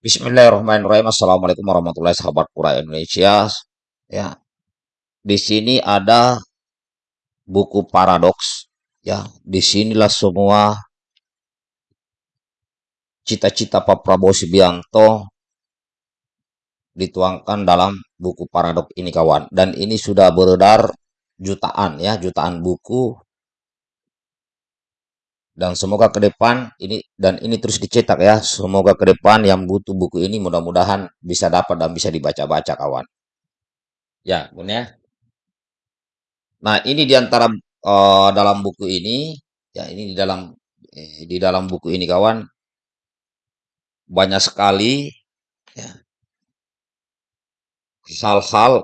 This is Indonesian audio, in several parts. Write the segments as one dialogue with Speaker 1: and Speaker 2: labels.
Speaker 1: Bismillahirrahmanirrahim. Assalamualaikum warahmatullahi wabarakatuh. Pura Indonesia. Ya, di sini ada buku paradoks. Ya, di sinilah semua cita-cita Pak Prabowo Subianto dituangkan dalam buku paradoks ini kawan. Dan ini sudah beredar jutaan ya, jutaan buku dan semoga ke depan ini dan ini terus dicetak ya. Semoga ke depan yang butuh buku ini mudah-mudahan bisa dapat dan bisa dibaca-baca kawan. Ya bun ya. Nah ini di antara uh, dalam buku ini ya ini di dalam eh, di dalam buku ini kawan. Banyak sekali ya hal-hal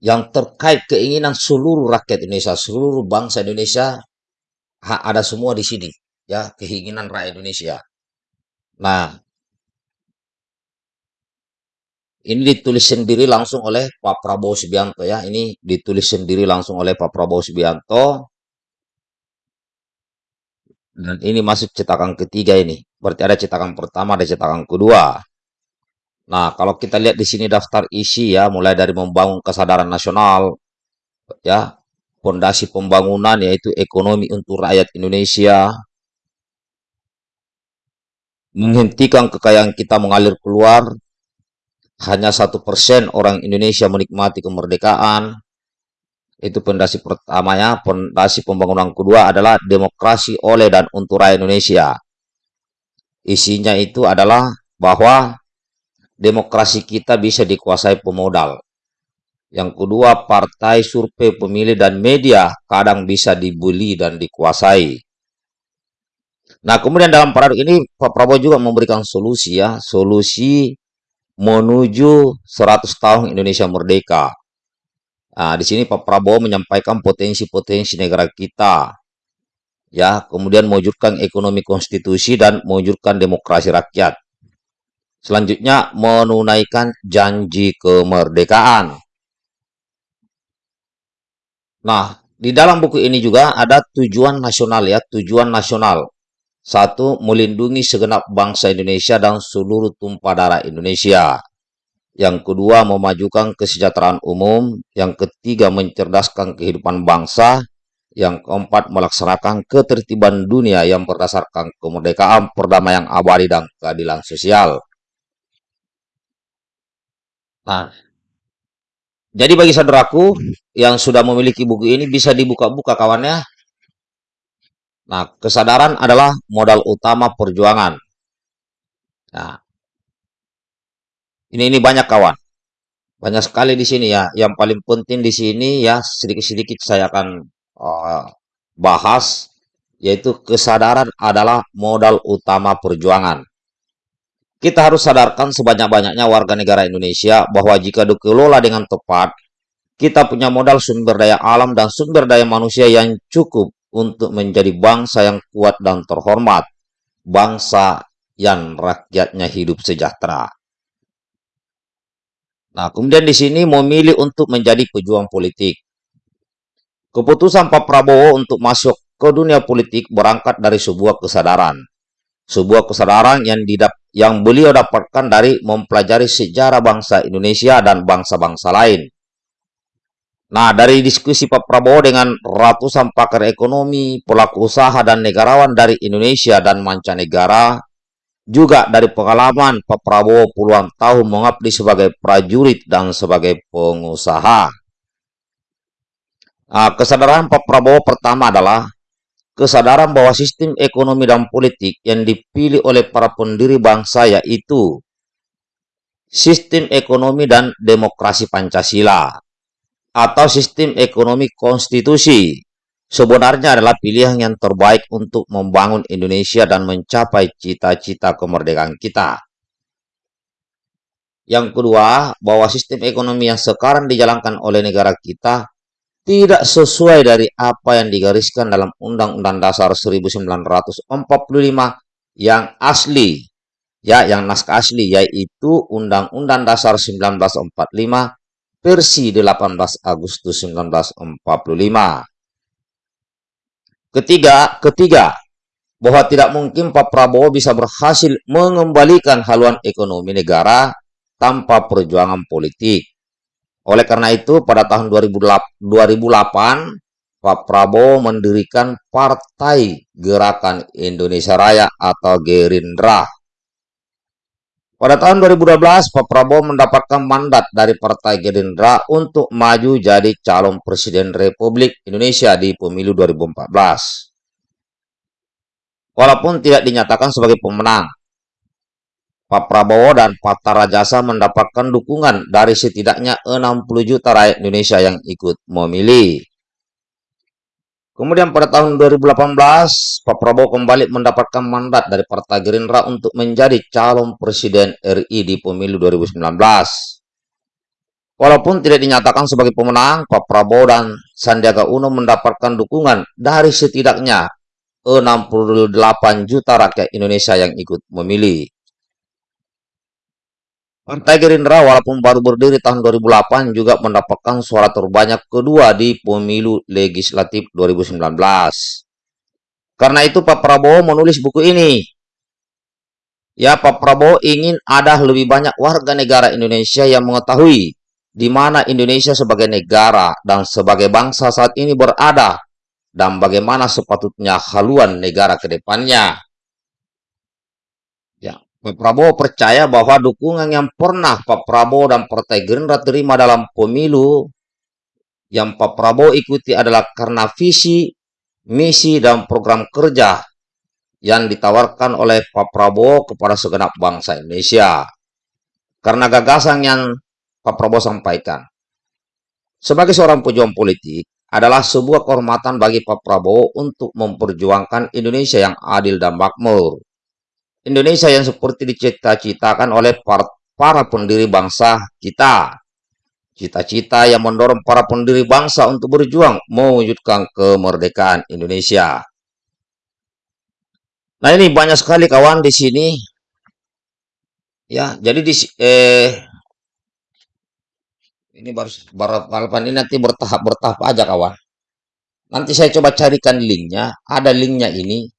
Speaker 1: yang terkait keinginan seluruh rakyat Indonesia, seluruh bangsa Indonesia ada semua di sini ya keinginan rakyat Indonesia. Nah, ini ditulis sendiri langsung oleh Pak Prabowo Subianto ya. Ini ditulis sendiri langsung oleh Pak Prabowo Subianto. Dan ini masuk cetakan ketiga ini. Berarti ada cetakan pertama, ada cetakan kedua. Nah, kalau kita lihat di sini daftar isi ya, mulai dari membangun kesadaran nasional, ya, fondasi pembangunan yaitu ekonomi untuk rakyat Indonesia, menghentikan kekayaan kita mengalir keluar, hanya satu persen orang Indonesia menikmati kemerdekaan, itu fondasi pertama ya, fondasi pembangunan kedua adalah demokrasi oleh dan untuk rakyat Indonesia. Isinya itu adalah bahwa demokrasi kita bisa dikuasai pemodal. Yang kedua, partai survei pemilih dan media kadang bisa dibully dan dikuasai. Nah, kemudian dalam paradok ini Pak Prabowo juga memberikan solusi ya, solusi menuju 100 tahun Indonesia merdeka. Nah, di sini Pak Prabowo menyampaikan potensi-potensi negara kita. Ya, kemudian mewujudkan ekonomi konstitusi dan mewujudkan demokrasi rakyat. Selanjutnya menunaikan janji kemerdekaan. Nah, di dalam buku ini juga ada tujuan nasional ya, tujuan nasional. Satu, melindungi segenap bangsa Indonesia dan seluruh tumpah darah Indonesia. Yang kedua, memajukan kesejahteraan umum. Yang ketiga, mencerdaskan kehidupan bangsa. Yang keempat, melaksanakan ketertiban dunia yang berdasarkan kemerdekaan, perdamaian abadi, dan keadilan sosial. Nah, jadi bagi saudaraku yang sudah memiliki buku ini bisa dibuka-buka kawannya. Nah, kesadaran adalah modal utama perjuangan. Nah, ini ini banyak kawan. Banyak sekali di sini ya. Yang paling penting di sini ya sedikit-sedikit saya akan uh, bahas yaitu kesadaran adalah modal utama perjuangan. Kita harus sadarkan sebanyak-banyaknya warga negara Indonesia bahwa jika dikelola dengan tepat, kita punya modal sumber daya alam dan sumber daya manusia yang cukup untuk menjadi bangsa yang kuat dan terhormat, bangsa yang rakyatnya hidup sejahtera. Nah, kemudian di sini memilih untuk menjadi pejuang politik. Keputusan Pak Prabowo untuk masuk ke dunia politik berangkat dari sebuah kesadaran. Sebuah kesadaran yang didap yang beliau dapatkan dari mempelajari sejarah bangsa Indonesia dan bangsa-bangsa lain. Nah, dari diskusi Pak Prabowo dengan ratusan pakar ekonomi, pelaku usaha, dan negarawan dari Indonesia dan mancanegara, juga dari pengalaman Pak Prabowo puluhan tahun mengabdi sebagai prajurit dan sebagai pengusaha. Nah, kesadaran Pak Prabowo pertama adalah kesadaran bahwa sistem ekonomi dan politik yang dipilih oleh para pendiri bangsa yaitu sistem ekonomi dan demokrasi Pancasila atau sistem ekonomi konstitusi sebenarnya adalah pilihan yang terbaik untuk membangun Indonesia dan mencapai cita-cita kemerdekaan kita. Yang kedua, bahwa sistem ekonomi yang sekarang dijalankan oleh negara kita tidak sesuai dari apa yang digariskan dalam Undang-Undang Dasar 1945 yang asli, ya, yang naskah asli yaitu Undang-Undang Dasar 1945 versi 18 Agustus 1945. Ketiga, ketiga, bahwa tidak mungkin Pak Prabowo bisa berhasil mengembalikan haluan ekonomi negara tanpa perjuangan politik. Oleh karena itu, pada tahun 2008, Pak Prabowo mendirikan Partai Gerakan Indonesia Raya atau Gerindra. Pada tahun 2012, Pak Prabowo mendapatkan mandat dari Partai Gerindra untuk maju jadi calon Presiden Republik Indonesia di pemilu 2014 walaupun tidak dinyatakan sebagai pemenang. Pak Prabowo dan Pak Tarajasa mendapatkan dukungan dari setidaknya 60 juta rakyat Indonesia yang ikut memilih. Kemudian pada tahun 2018, Pak Prabowo kembali mendapatkan mandat dari Partai Gerindra untuk menjadi calon Presiden RI di pemilu 2019. Walaupun tidak dinyatakan sebagai pemenang, Pak Prabowo dan Sandiaga Uno mendapatkan dukungan dari setidaknya 68 juta rakyat Indonesia yang ikut memilih. Partai Gerindra walaupun baru berdiri tahun 2008 juga mendapatkan suara terbanyak kedua di pemilu legislatif 2019. Karena itu Pak Prabowo menulis buku ini. Ya, Pak Prabowo ingin ada lebih banyak warga negara Indonesia yang mengetahui di mana Indonesia sebagai negara dan sebagai bangsa saat ini berada dan bagaimana sepatutnya haluan negara ke depannya. Pak Prabowo percaya bahwa dukungan yang pernah Pak Prabowo dan Partai Gerindra terima dalam pemilu yang Pak Prabowo ikuti adalah karena visi, misi, dan program kerja yang ditawarkan oleh Pak Prabowo kepada segenap bangsa Indonesia. Karena gagasan yang Pak Prabowo sampaikan. Sebagai seorang pejuang politik, adalah sebuah kehormatan bagi Pak Prabowo untuk memperjuangkan Indonesia yang adil dan makmur. Indonesia yang seperti dicita-citakan oleh para pendiri bangsa kita. Cita-cita yang mendorong para pendiri bangsa untuk berjuang mewujudkan kemerdekaan Indonesia. Nah ini banyak sekali kawan di sini. Ya, jadi di eh, ini baru, balapan ini nanti bertahap bertahap aja kawan. Nanti saya coba carikan linknya. Ada linknya ini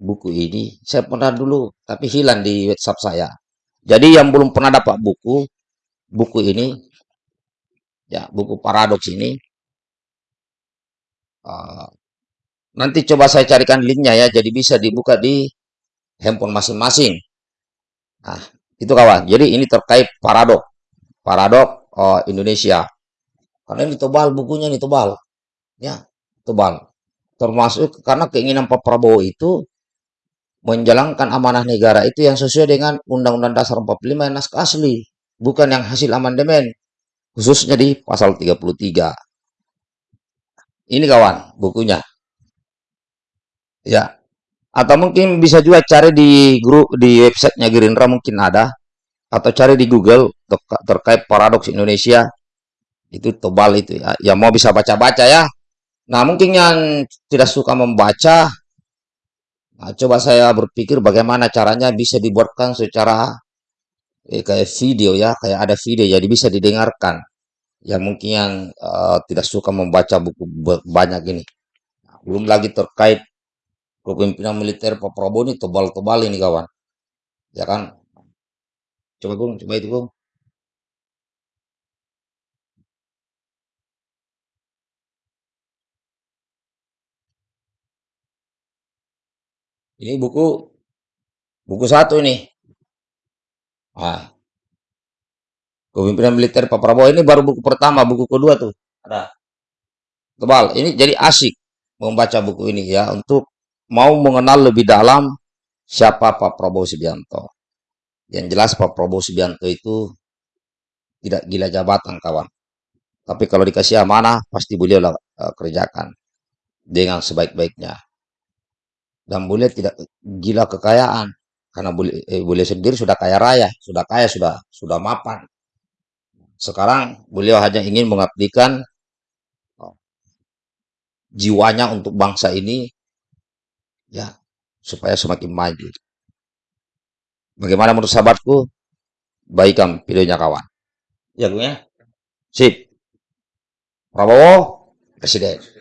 Speaker 1: buku ini. Saya pernah dulu tapi hilang di WhatsApp saya. Jadi yang belum pernah dapat buku buku ini ya buku paradoks ini. Uh, nanti coba saya carikan linknya ya. Jadi bisa dibuka di handphone masing-masing. Nah, itu kawan. Jadi ini terkait paradok. Paradok uh, Indonesia. Karena ini tebal bukunya ini tebal. Ya, tebal. Termasuk karena keinginan Pak Prabowo itu menjalankan amanah negara itu yang sesuai dengan Undang-Undang Dasar 45 yang naskah asli, bukan yang hasil amandemen, khususnya di pasal 33. Ini kawan, bukunya. Ya. Atau mungkin bisa juga cari di grup di websitenya Gerindra mungkin ada atau cari di Google terkait paradoks Indonesia itu tebal itu ya yang mau bisa baca-baca ya nah mungkin yang tidak suka membaca nah, coba saya berpikir bagaimana caranya bisa dibuatkan secara eh, kayak video ya kayak ada video jadi bisa didengarkan. Yang mungkin yang uh, tidak suka membaca buku banyak ini. Nah, belum lagi terkait kepemimpinan militer Pak Prabowo ini tebal-tebal ini kawan. Ya kan? Coba Bung, coba itu Bung. Ini buku buku satu ini. Ah. Kepemimpinan militer Pak Prabowo ini baru buku pertama, buku kedua tuh. Ada. Tebal. Ini jadi asik membaca buku ini ya untuk mau mengenal lebih dalam siapa Pak Prabowo Subianto. Yang jelas Pak Prabowo Subianto itu tidak gila jabatan kawan. Tapi kalau dikasih amanah pasti beliau uh, kerjakan dengan sebaik-baiknya. Dan beliau tidak gila kekayaan karena beliau, eh, beliau sendiri sudah kaya raya, sudah kaya, sudah sudah mapan. Sekarang beliau hanya ingin mengabdikan oh, jiwanya untuk bangsa ini ya supaya semakin maju. Bagaimana menurut sahabatku? Baikkan videonya kawan. Ya, gue ya. Sip. Prabowo, Presiden.